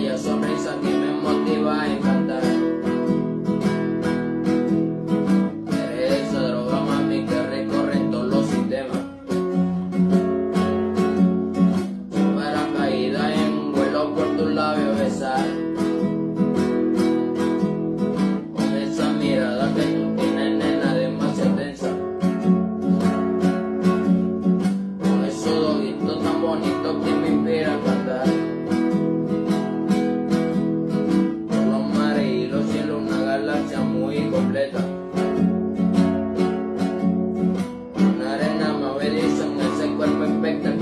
bella sonrisa que me motiva a cantar. Eres esa droga, mami, que recorre todos los sistemas. Para caída en un vuelo por tus labios besar. Con esa mirada que tú tienes, nena, demasiado tensa. Con esos ojitos tan bonitos que me inspiran a cantar. one went back